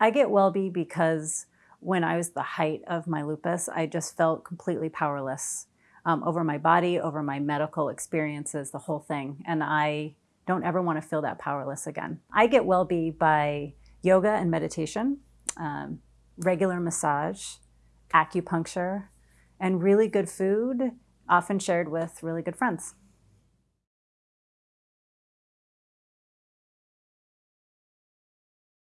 I get WellBe because when I was the height of my lupus, I just felt completely powerless um, over my body, over my medical experiences, the whole thing. And I don't ever want to feel that powerless again. I get WellBe by yoga and meditation, um, regular massage, acupuncture, and really good food, often shared with really good friends.